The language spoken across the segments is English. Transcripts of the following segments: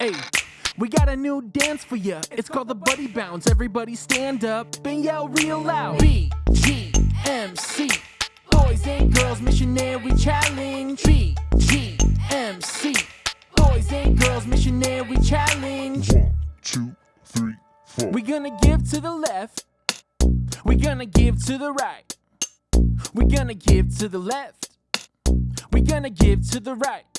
Hey, we got a new dance for ya. It's called the Buddy Bounce. Everybody stand up and yell real loud. B G M C. Boys and girls missionary we challenge. B G M C. Boys and girls missionary challenge. One, two, three, four. We're gonna give to the left. We're gonna give to the right. We're gonna give to the left. We're gonna give to the right.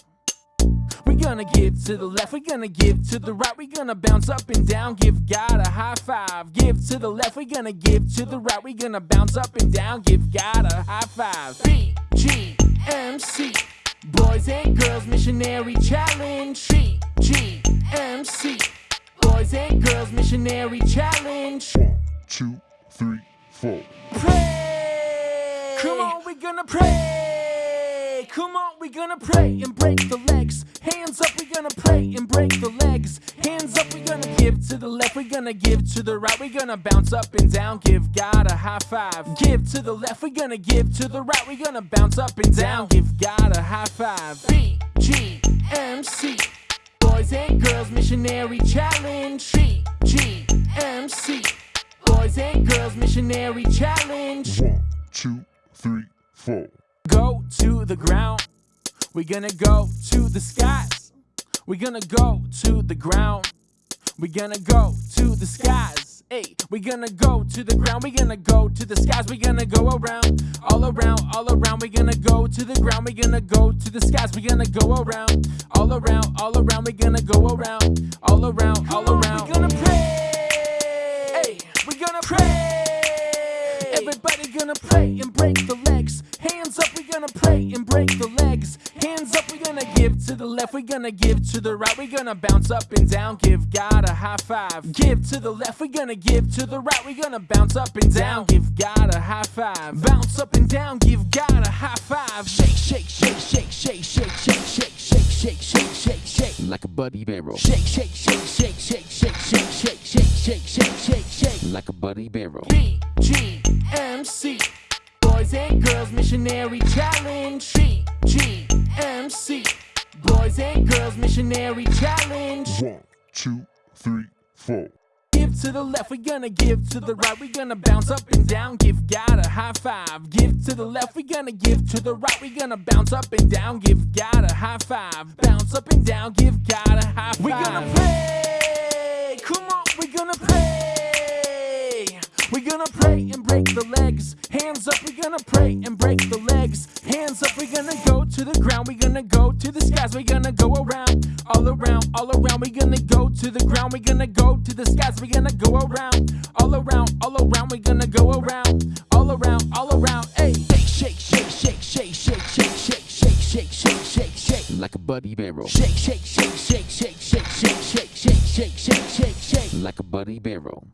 We're gonna give to the left, we're gonna give to the right, we're gonna bounce up and down, give God a high five. Give to the left, we're gonna give to the right, we're gonna bounce up and down, give God a high five. B G M C, Boys and Girls Missionary Challenge. B G M C, Boys and Girls Missionary Challenge. One, two, three, four. Pray! Come on, we're gonna pray! Come on, we're gonna pray and break the legs. Hands up, we're gonna pray and break the legs. Hands up, we're gonna give to the left, we're gonna give to the right, we're gonna bounce up and down, give God a high five. Give to the left, we're gonna give to the right, we're gonna bounce up and down, give God a high five. B G M C, Boys and Girls Missionary Challenge. B G M C, Boys and Girls Missionary Challenge. One, two, three, four. Go to the ground. We're gonna go to the skies. We're gonna go to the ground. We're gonna go to the skies. Hey, we're gonna go to the ground. We're gonna go to the skies. We're gonna go around, all around, all around. We're gonna go to the ground. We're gonna go to the skies. We're gonna go around, all around, all around. We're gonna go around, all around, all around. We're gonna pray. Hey, we're gonna pray. Everybody gonna pray and break the legs. Hands up, we're gonna pray and break the legs. Hands up, we're gonna give to the left, we're gonna give to the right, we're gonna bounce up and down, give God a high five. Give to the left, we're gonna give to the right, we're gonna bounce up and down, give God a high five. Bounce up and down, give God a high five. Shake, shake, shake, shake, shake, shake, shake, shake, shake, shake, shake, shake, shake. like a buddy barrel, Shake, shake, shake, shake, shake, shake, shake, shake, shake, shake, shake, shake, shake. like a buddy barrel, B G M C Boys and Girls Missionary Challenge. B G M C Boys and Girls Missionary Challenge. One, two, three, four. Give to the left, we're gonna give to the right, we're gonna bounce up and down, give God a high five. Give to the left, we're gonna give to the right, we're gonna bounce up and down, give God a high five. Bounce up and down, give God a high five. We're gonna We're gonna pray and break the legs. Hands up, we're gonna pray and break the legs. Hands up, we're gonna go to the ground. We're gonna go to the skies. We're gonna go around, all around, all around. We're gonna go to the ground. We're gonna go to the skies. We're gonna go around, all around, all around. We're gonna go around, all around, all around. Hey, shake, shake, shake, shake, shake, shake, shake, shake, shake, shake, shake, shake. like a buddy barrel, Shake, shake, shake, shake, shake, shake, shake, shake, shake, shake, shake, shake, shake. like a buddy barrel.